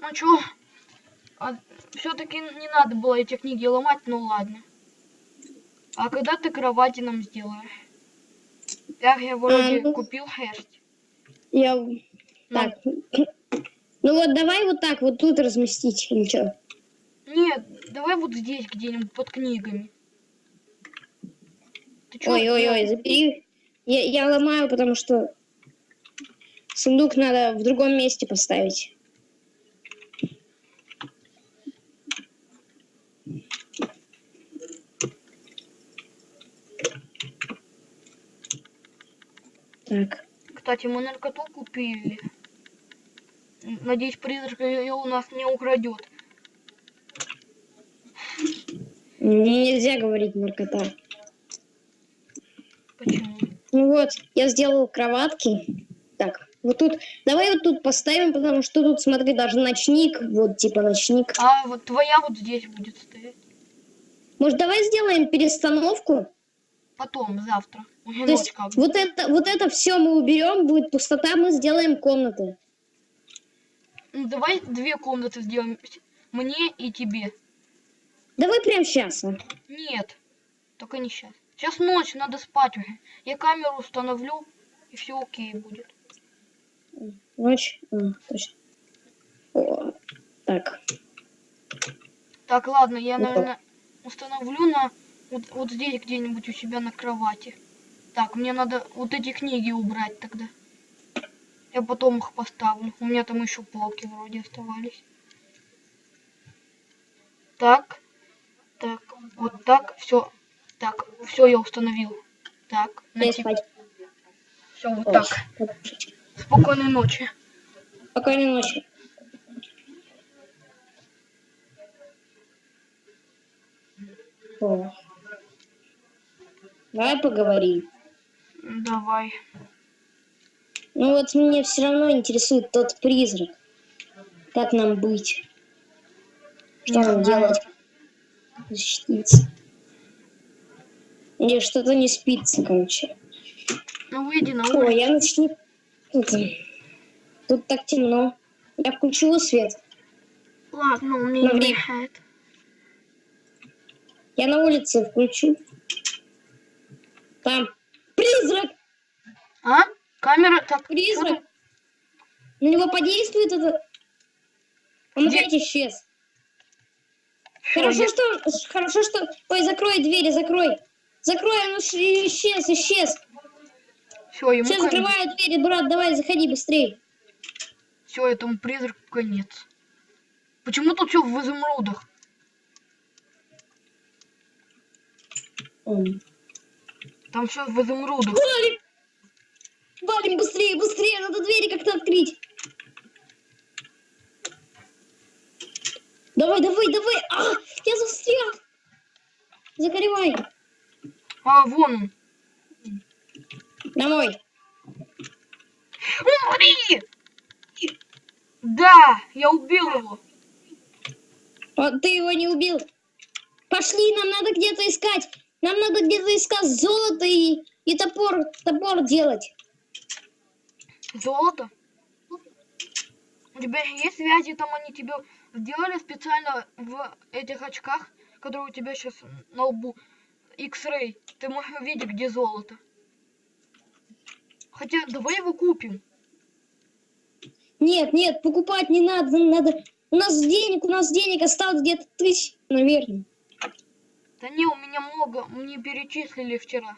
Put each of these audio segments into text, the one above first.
Ну чё? А, Все-таки не надо было эти книги ломать, ну ладно. А когда ты кровати нам сделаешь? Я, я вроде ну- купил шерсть. Я... Ну, Так. Ну вот давай вот так вот тут разместить. Ничего. Нет, давай вот здесь где-нибудь под книгами. Ой-ой-ой, забери. Я, я ломаю, потому что сундук надо в другом месте поставить. Так. Кстати, мы наркоту купили. Надеюсь, призрак ее у нас не украдет. Мне нельзя говорить наркота. Почему? Ну вот, я сделал кроватки. Так, вот тут, давай вот тут поставим, потому что тут, смотри, даже ночник, вот типа ночник. А вот твоя вот здесь будет стоять. Может, давай сделаем перестановку? Потом, завтра. То есть вот это, вот это все мы уберем, будет пустота, мы сделаем комнаты. Ну, давай две комнаты сделаем. Мне и тебе. Давай прямо сейчас. Нет, только не сейчас. Сейчас ночь, надо спать уже. Я камеру установлю, и все окей будет. Ночь. А, точно. О, так. Так, ладно, я, наверное, установлю на вот, вот здесь где-нибудь у себя на кровати. Так, мне надо вот эти книги убрать тогда. Я потом их поставлю. У меня там еще полки вроде оставались. Так, так, вот так, все. Так, все я установил. Так, на Дай тип- спать. все вот Ой, так. Спокойной ночи. Спокойной ночи. О. Давай поговорим. Давай. Ну вот мне все равно интересует тот призрак. Как нам быть? Что Не нам знаю. делать? Защититься. Мне что-то не спится, короче. Ну выйди на улицу. я начну... Тут, тут так темно. Я включу свет. Ладно, мне Ну, не мешает. Я на улице включу. Там призрак! А? Камера? Так, Призрак! На него подействует это... Он Где? опять исчез. Хорошо, я- что... Хорошо, что... Ой, закрой двери, закрой. Закрой, он исчез, исчез. Все, ему Все, конец. закрываю двери, брат, давай, заходи быстрее. Все, этому призраку конец. Почему тут все в изумрудах? Там все в изумрудах. Валим! Валим быстрее, быстрее, надо двери как-то открыть. Давай, давай, давай. А, я застрял. Закрывай. А, вон он. Домой. Умри! Да, я убил его. Вот ты его не убил. Пошли, нам надо где-то искать. Нам надо где-то искать золото и, и топор, топор делать. Золото? У тебя есть связи, там они тебе сделали специально в этих очках, которые у тебя сейчас на лбу. X-ray. Ты можешь увидеть, где золото. Хотя, давай его купим. Нет, нет, покупать не надо, надо. У нас денег, у нас денег осталось где-то тысяч, наверное. Да не, у меня много, мне перечислили вчера.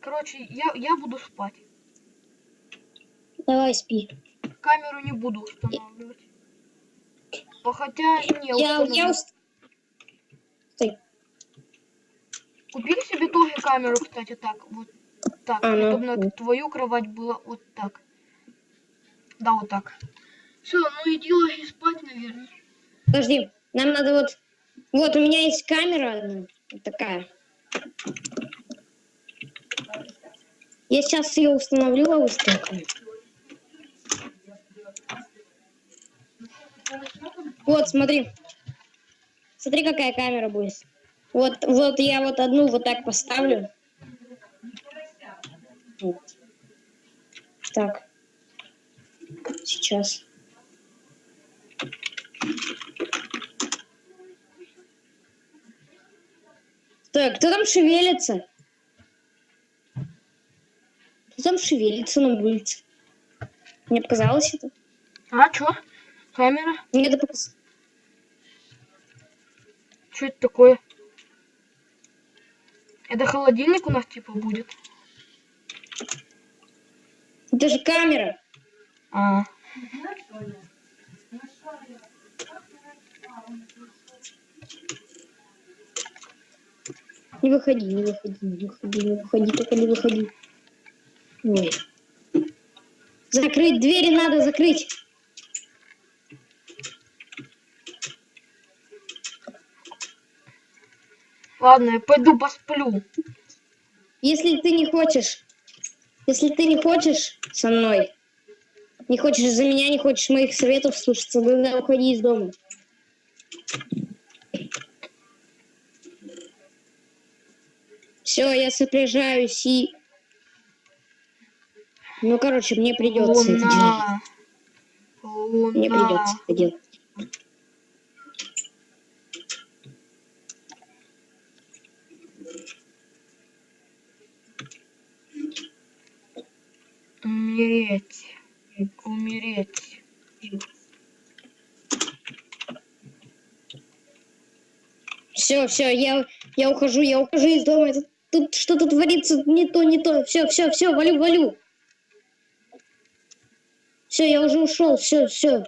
Короче, я, я буду спать. Давай спи. Камеру не буду устанавливать. А Хотя, не, Я, установлю. я уст- Стой. Купили себе тоже камеру, кстати, так, вот так, А, ну, чтобы на твою кровать было вот так. Да, вот так. Все, ну иди ложись спать, наверное. Подожди, нам надо вот... Вот, у меня есть камера одна, такая. Я сейчас ее установлю, а быстренько. Вот, смотри. Смотри, какая камера будет. Вот, вот я вот одну вот так поставлю. Вот. Так. Сейчас. Так, кто там шевелится? Кто там шевелится на улице? Мне показалось это? А, чё? Камера? Мне это показалось. Что это такое? Это холодильник у нас типа будет? Это же камера. А, Не выходи, не выходи, не выходи, не выходи, только не выходи. Ой. Закрыть двери надо, закрыть. ладно, я пойду посплю. Если ты не хочешь, если ты не хочешь со мной, не хочешь за меня, не хочешь моих советов слушаться, тогда уходи из дома. Все, я сопряжаюсь и... Ну, короче, мне придется это делать. Луна. Мне Луна. придется это делать. Умереть. Умереть. Все, все, я, я ухожу, я ухожу из дома. Это- тут что-то творится не то, не то. Все, все, все, валю, валю. Все, я уже ушел, все, все.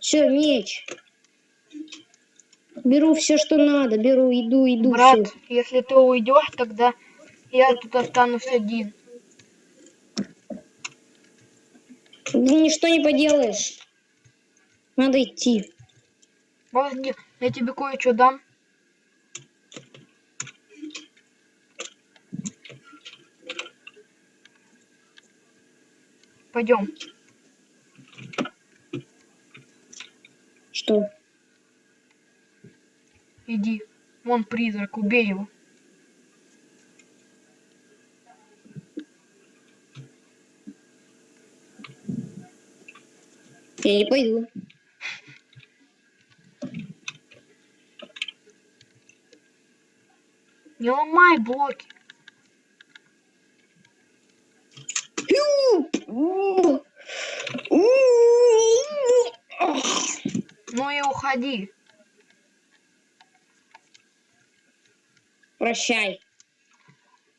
Все, меч. Беру все, что надо, беру, иду, иду. Брат, всё. если ты уйдешь, тогда я тут останусь один. Ничто не поделаешь. Надо идти. Подожди, я тебе кое-что дам. Пойдем. Что? Иди. Вон призрак, убей его. Я не пойду. Не ломай блоки. Ну и уходи. Прощай.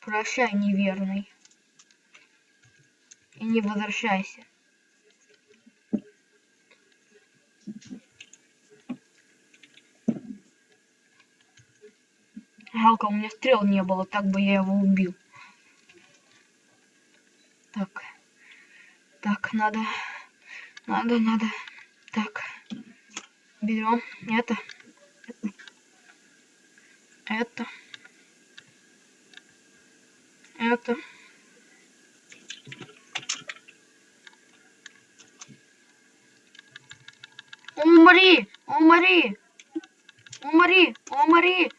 Прощай, неверный. И не возвращайся. Жалко, у меня стрел не было, так бы я его убил. Так. Так, надо. Надо, надо. Так. Берем это. Это. Это. Умри! Умри! Умри! Умри!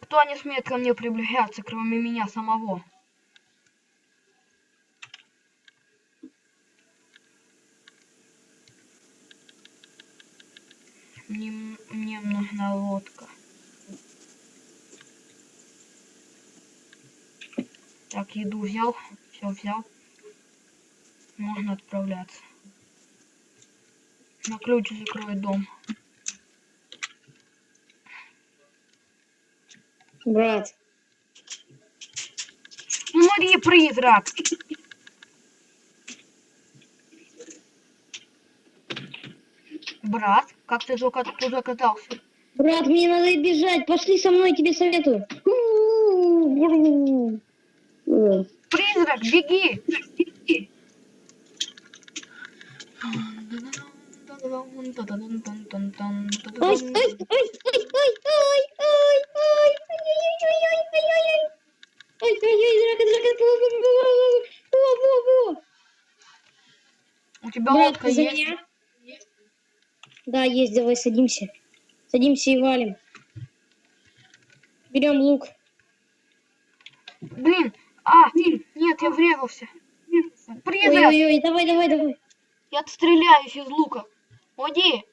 Никто не смеет ко мне приближаться, кроме меня самого. Мне, мне нужна лодка. Так, еду взял, все взял. Можно отправляться. На ключ закрой дом. Брат. Ну, Умри, призрак. Брат, как ты туда катался? Брат, мне надо бежать. Пошли со мной, тебе советую. Призрак, беги! беги. Ой, ой, ой, За есть? меня? Да, есть, давай садимся. Садимся и валим. Берем лук. Блин, а, нет, я врезался. исчезает. Ой-ой-ой, давай, давай, давай. Я отстреляюсь из лука. Уйди.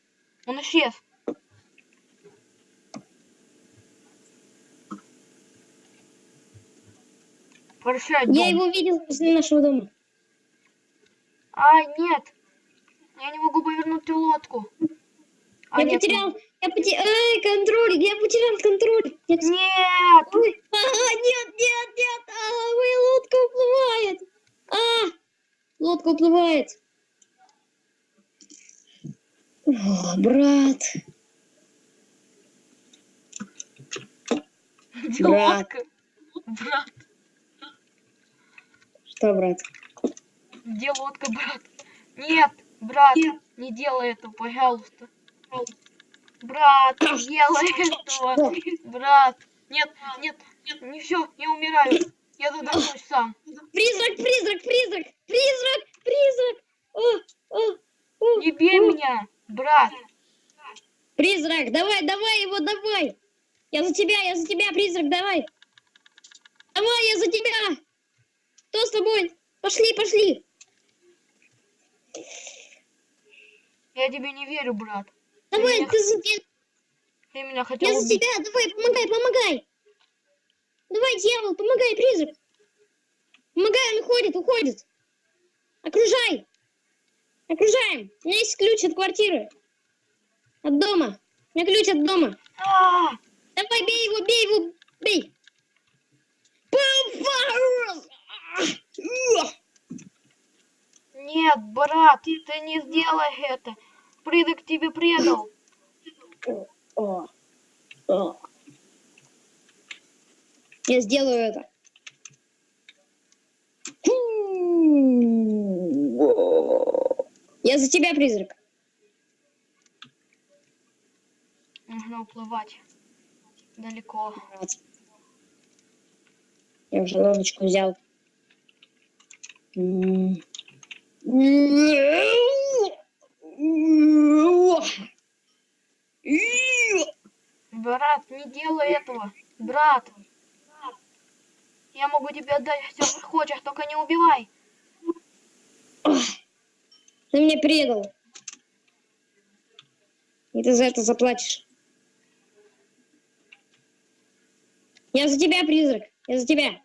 Он исчез. Прощай, Я дом. его видел возле нашего дома. А, нет. Я не могу повернуть лодку. А, я нет, потерял, я потерял, эй, контроль, я потерял контроль. Нет, Нет! Ой, а, нет, нет, нет, а, моя лодка уплывает. А, лодка уплывает. О, брат. Брат. Брат, Что, брат? где лодка, брат? Нет, брат, не делай этого, пожалуйста. Брат, не делай этого. Брат, нет, нет, нет, не все, я умираю. Я задохнусь сам. Призрак, призрак, призрак, призрак, призрак. О, о, о, Не бей о. меня, брат. Призрак, давай, давай его, давай. Я за тебя, я за тебя, призрак, давай. Давай, я за тебя. Кто с тобой? Пошли, пошли. Я тебе не верю, брат. Давай, меня ты за, Ты меня хотел я за тебя, давай, помогай, помогай. Давай, дьявол, помогай, призрак. Помогай, он уходит, уходит. Окружай. Окружаем. У меня есть ключ от квартиры. От дома. У меня ключ от дома. А, Давай, бей его, бей его, бей. Папа! Нет, брат, ты не сделай это. Придок тебе предал. Я сделаю это. Я за тебя, призрак. Нужно уплывать. Далеко. Я уже лодочку взял. М. Брат, не делай этого. Брат. Я могу тебе отдать все, что хочешь, только не убивай. Ты меня предал. И ты за это заплатишь. Я за тебя, призрак. Я за тебя.